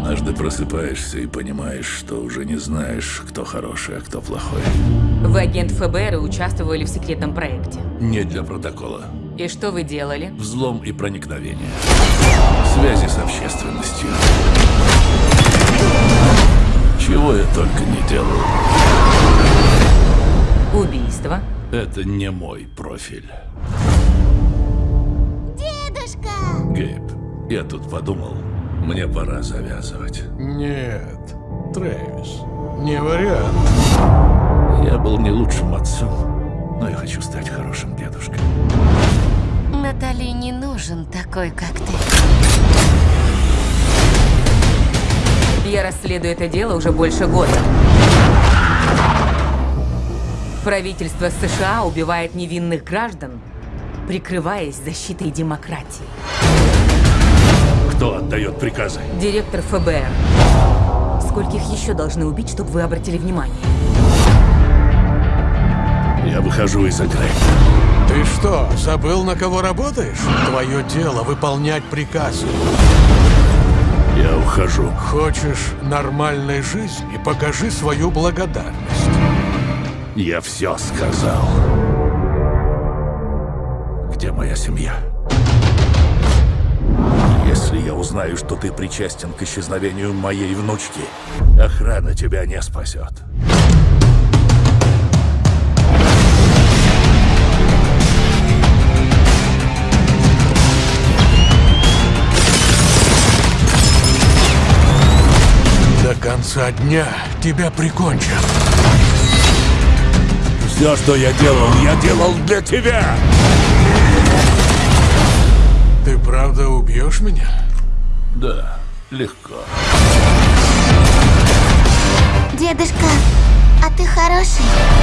Однажды просыпаешься и понимаешь, что уже не знаешь, кто хороший, а кто плохой. Вы агент ФБР и участвовали в секретном проекте. Не для протокола. И что вы делали? Взлом и проникновение. Связи с общественностью. Чего я только не делал. Убийство. Это не мой профиль. Дедушка! Гейб, я тут подумал, мне пора завязывать. Нет, Трэвис, не вариант. Я был не лучшим отцом, но я хочу стать хорошим дедушкой. Натали не нужен такой, как ты. Я расследую это дело уже больше года. Правительство США убивает невинных граждан, прикрываясь защитой демократии. Кто отдает приказы? Директор ФБР. Скольких еще должны убить, чтобы вы обратили внимание? Я выхожу из игры. Ты что, забыл, на кого работаешь? Твое дело выполнять приказы. Я ухожу. Хочешь нормальной жизни? Покажи свою благодарность. Я все сказал. Где моя семья? Если я узнаю, что ты причастен к исчезновению моей внучки, охрана тебя не спасет. До конца дня тебя прикончат. Все, что я делал, я делал для тебя! Правда убьешь меня? Да, легко. Дедушка, а ты хороший?